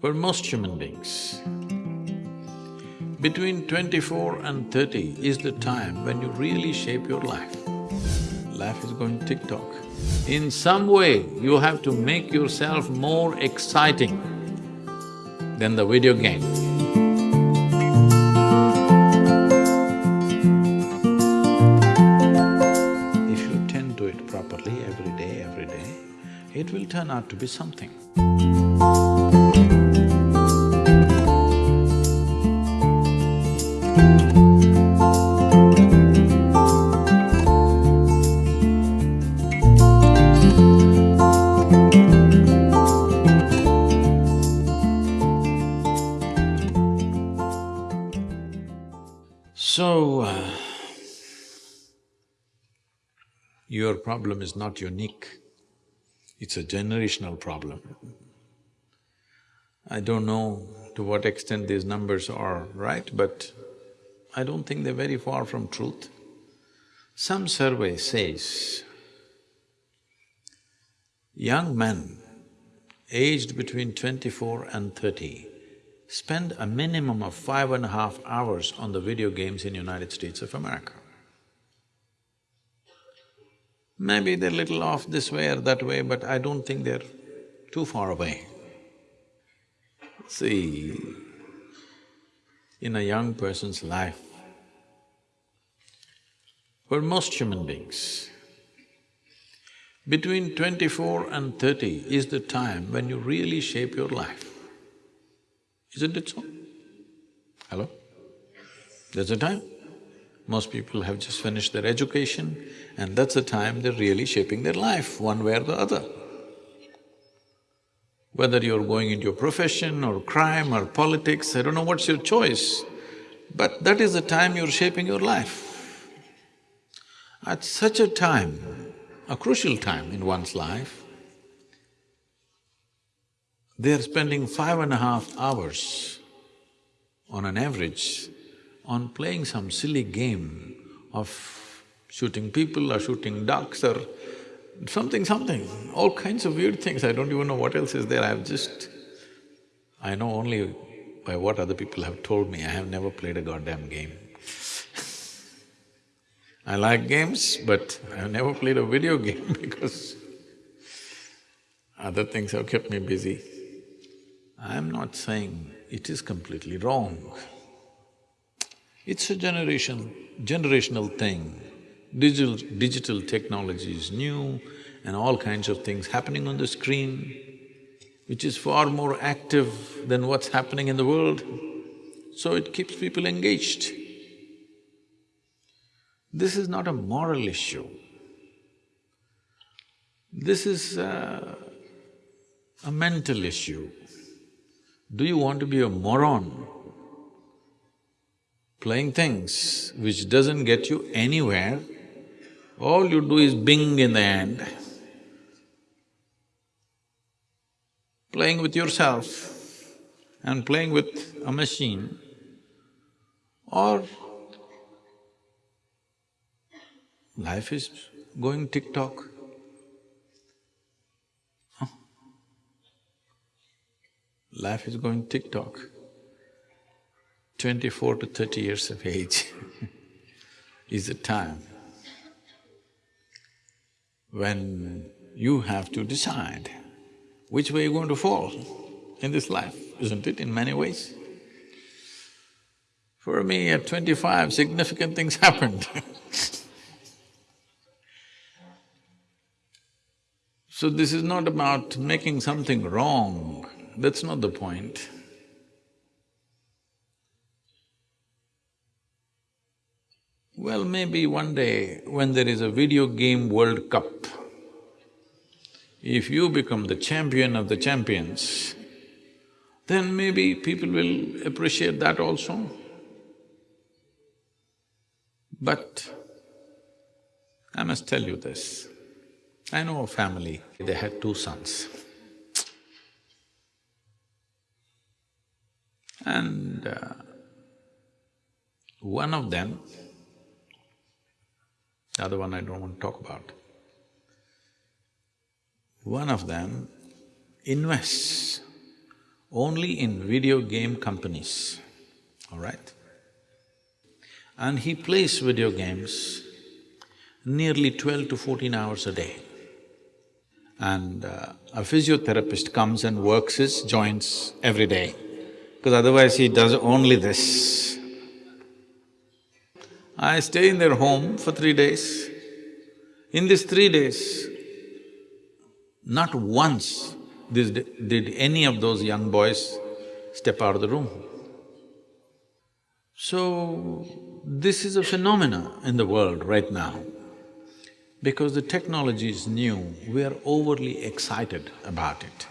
For most human beings, between twenty-four and thirty is the time when you really shape your life. Life is going tick-tock. In some way, you have to make yourself more exciting than the video game. If you tend to it properly every day, every day, it will turn out to be something. Problem is not unique, it's a generational problem. I don't know to what extent these numbers are right, but I don't think they're very far from truth. Some survey says young men aged between twenty-four and thirty spend a minimum of five and a half hours on the video games in United States of America. Maybe they're little off this way or that way, but I don't think they're too far away. See, in a young person's life, for most human beings, between twenty-four and thirty is the time when you really shape your life. Isn't it so? Hello? There's a time. Most people have just finished their education and that's the time they're really shaping their life, one way or the other. Whether you're going into a profession or crime or politics, I don't know what's your choice, but that is the time you're shaping your life. At such a time, a crucial time in one's life, they're spending five and a half hours on an average on playing some silly game of shooting people or shooting ducks or something, something, all kinds of weird things. I don't even know what else is there. I've just… I know only by what other people have told me. I have never played a goddamn game. I like games, but I've never played a video game because other things have kept me busy. I'm not saying it is completely wrong. It's a generation… generational thing. Digital… digital technology is new and all kinds of things happening on the screen, which is far more active than what's happening in the world, so it keeps people engaged. This is not a moral issue. This is a, a mental issue. Do you want to be a moron playing things which doesn't get you anywhere? All you do is bing in the end. Playing with yourself and playing with a machine or life is going tick-tock. Life is going tick-tock. Twenty-four to thirty years of age is the time when you have to decide which way you're going to fall in this life, isn't it, in many ways? For me, at twenty-five, significant things happened So this is not about making something wrong, that's not the point. Well, maybe one day when there is a video game World Cup, if you become the champion of the champions, then maybe people will appreciate that also. But I must tell you this, I know a family, they had two sons. And uh, one of them, the other one I don't want to talk about, one of them invests only in video game companies, all right? And he plays video games nearly twelve to fourteen hours a day. And uh, a physiotherapist comes and works his joints every day, because otherwise he does only this. I stay in their home for three days. In these three days, not once did any of those young boys step out of the room. So, this is a phenomena in the world right now. Because the technology is new, we are overly excited about it.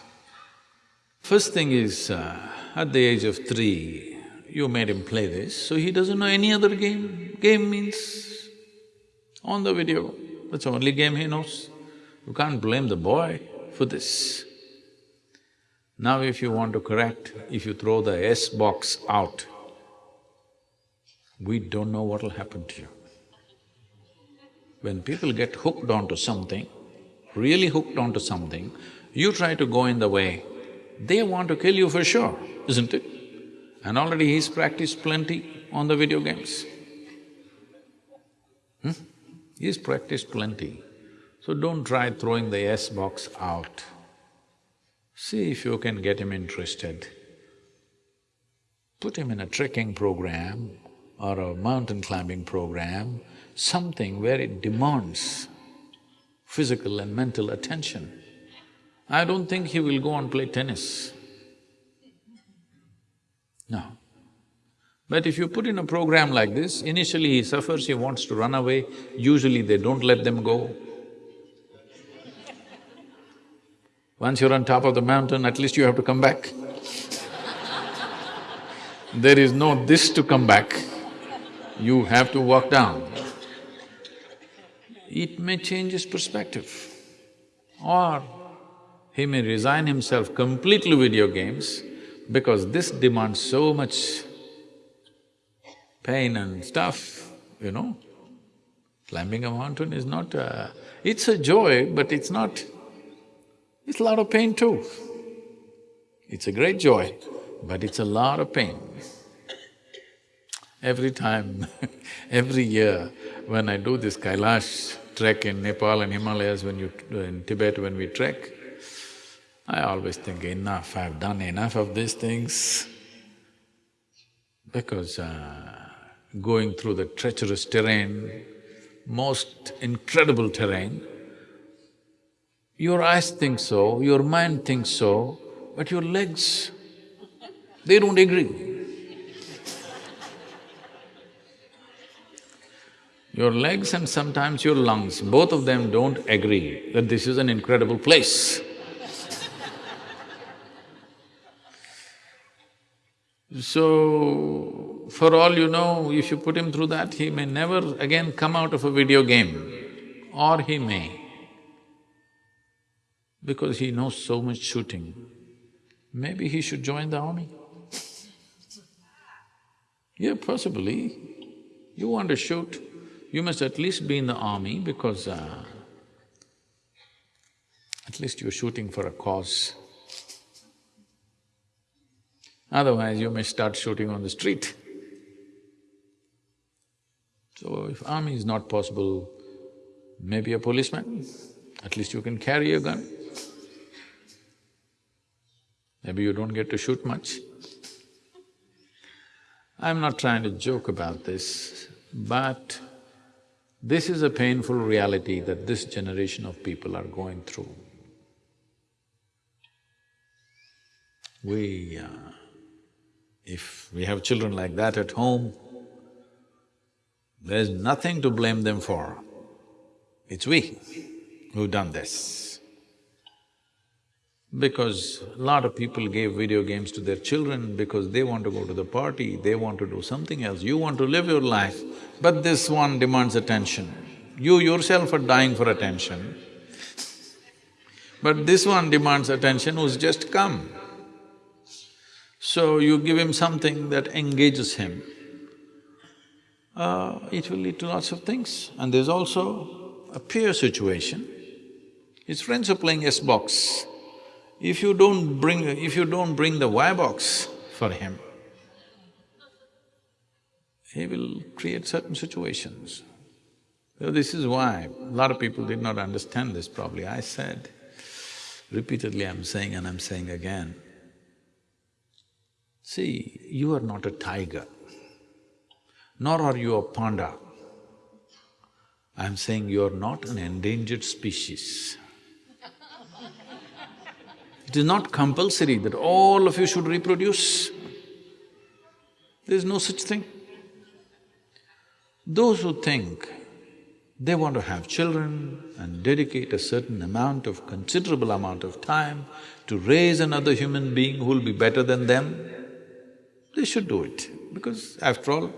First thing is, uh, at the age of three, you made him play this, so he doesn't know any other game. Game means on the video, that's the only game he knows. You can't blame the boy for this. Now if you want to correct, if you throw the Xbox out, we don't know what'll happen to you. When people get hooked onto something, really hooked onto something, you try to go in the way, they want to kill you for sure, isn't it? And already he's practiced plenty on the video games. Hmm? He's practiced plenty. So don't try throwing the Xbox out. See if you can get him interested. Put him in a trekking program or a mountain climbing program something where it demands physical and mental attention. I don't think he will go and play tennis. No. But if you put in a program like this, initially he suffers, he wants to run away, usually they don't let them go. Once you're on top of the mountain, at least you have to come back. there is no this to come back, you have to walk down it may change his perspective. Or he may resign himself completely video games because this demands so much pain and stuff, you know. Climbing a mountain is not a… it's a joy, but it's not… it's a lot of pain too. It's a great joy, but it's a lot of pain. Every time, every year, when I do this Kailash trek in Nepal and Himalayas, when you… in Tibet when we trek, I always think, enough, I've done enough of these things. Because uh, going through the treacherous terrain, most incredible terrain, your eyes think so, your mind thinks so, but your legs, they don't agree. Your legs and sometimes your lungs, both of them don't agree that this is an incredible place. So, for all you know, if you put him through that, he may never again come out of a video game, or he may, because he knows so much shooting. Maybe he should join the army. Yeah, possibly. You want to shoot, you must at least be in the army because uh, at least you're shooting for a cause. Otherwise, you may start shooting on the street. So if army is not possible, maybe a policeman, at least you can carry a gun. Maybe you don't get to shoot much. I'm not trying to joke about this, but this is a painful reality that this generation of people are going through. We… Uh, if we have children like that at home, there's nothing to blame them for. It's we who've done this. Because a lot of people gave video games to their children because they want to go to the party, they want to do something else, you want to live your life, but this one demands attention. You yourself are dying for attention, but this one demands attention who's just come. So you give him something that engages him, uh, it will lead to lots of things. And there's also a peer situation. His friends are playing Xbox. If you don't bring… if you don't bring the Y-box for him, he will create certain situations. So this is why a lot of people did not understand this probably. I said, repeatedly I'm saying and I'm saying again, see, you are not a tiger, nor are you a panda. I'm saying you're not an endangered species. It is not compulsory that all of you should reproduce. There is no such thing. Those who think they want to have children and dedicate a certain amount of… considerable amount of time to raise another human being who will be better than them, they should do it because after all,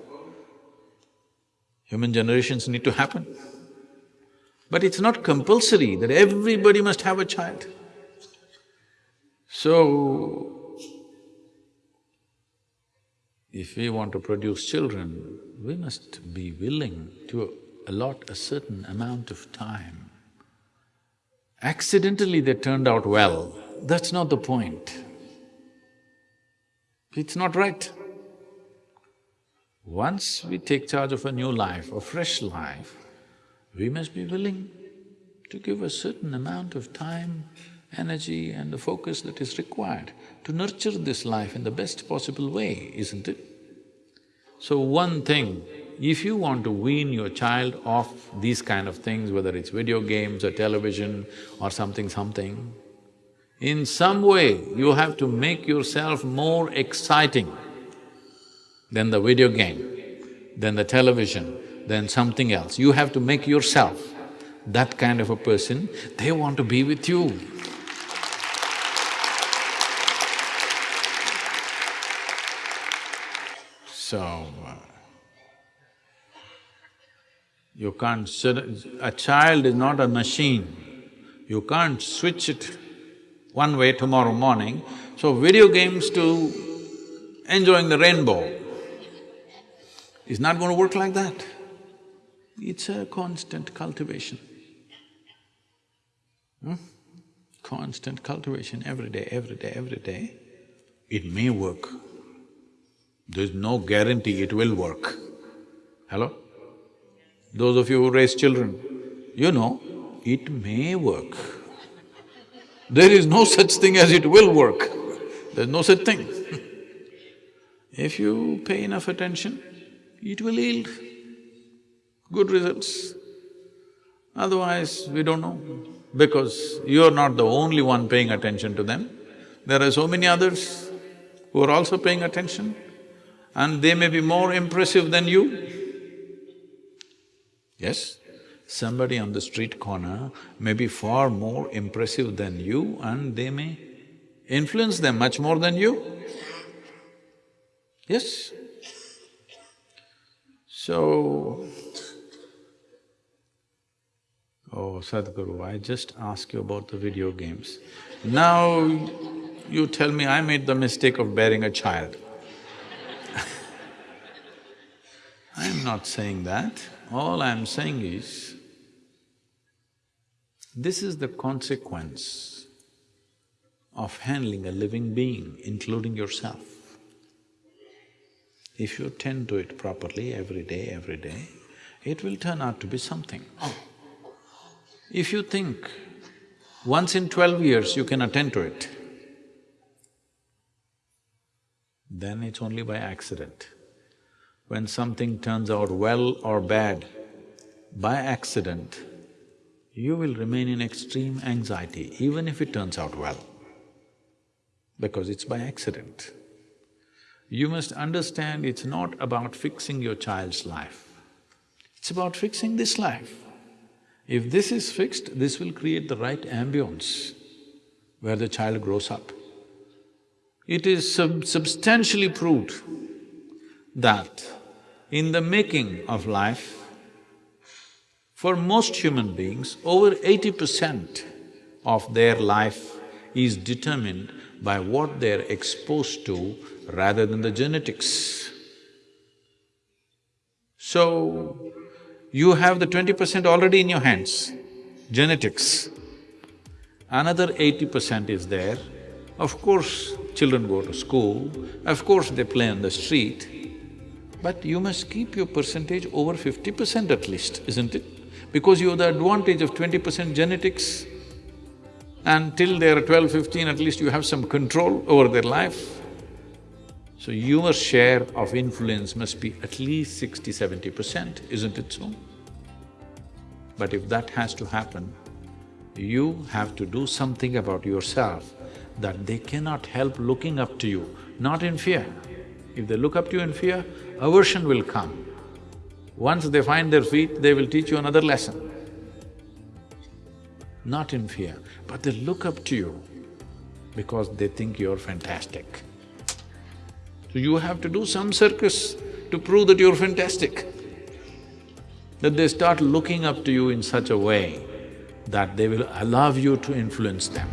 human generations need to happen. But it's not compulsory that everybody must have a child. So, if we want to produce children, we must be willing to allot a certain amount of time. Accidentally they turned out well, that's not the point. It's not right. Once we take charge of a new life, a fresh life, we must be willing to give a certain amount of time, energy and the focus that is required to nurture this life in the best possible way, isn't it? So one thing, if you want to wean your child off these kind of things, whether it's video games or television or something something, in some way you have to make yourself more exciting than the video game, than the television, than something else. You have to make yourself that kind of a person, they want to be with you. So, uh, you can't… a child is not a machine. You can't switch it one way tomorrow morning. So video games to enjoying the rainbow is not going to work like that. It's a constant cultivation. Hmm? Constant cultivation every day, every day, every day. It may work. There's no guarantee it will work. Hello? Those of you who raise children, you know, it may work. There is no such thing as it will work. There's no such thing. if you pay enough attention, it will yield good results. Otherwise, we don't know, because you're not the only one paying attention to them. There are so many others who are also paying attention and they may be more impressive than you. Yes? Somebody on the street corner may be far more impressive than you and they may influence them much more than you. Yes? So, oh Sadhguru, I just asked you about the video games. Now you tell me I made the mistake of bearing a child. I'm not saying that. All I'm saying is, this is the consequence of handling a living being, including yourself. If you tend to it properly every day, every day, it will turn out to be something. If you think once in twelve years you can attend to it, then it's only by accident when something turns out well or bad by accident, you will remain in extreme anxiety even if it turns out well, because it's by accident. You must understand it's not about fixing your child's life, it's about fixing this life. If this is fixed, this will create the right ambience where the child grows up. It is sub substantially proved that in the making of life, for most human beings, over eighty percent of their life is determined by what they're exposed to rather than the genetics. So, you have the twenty percent already in your hands, genetics. another eighty percent is there. Of course, children go to school, of course they play on the street, but you must keep your percentage over fifty percent at least, isn't it? Because you have the advantage of twenty percent genetics and till they're 12, 15, at least you have some control over their life. So your share of influence must be at least 60, 70 percent, isn't it so? But if that has to happen, you have to do something about yourself that they cannot help looking up to you, not in fear. If they look up to you in fear, aversion will come. Once they find their feet, they will teach you another lesson. Not in fear, but they look up to you because they think you're fantastic. So you have to do some circus to prove that you're fantastic. That they start looking up to you in such a way that they will allow you to influence them.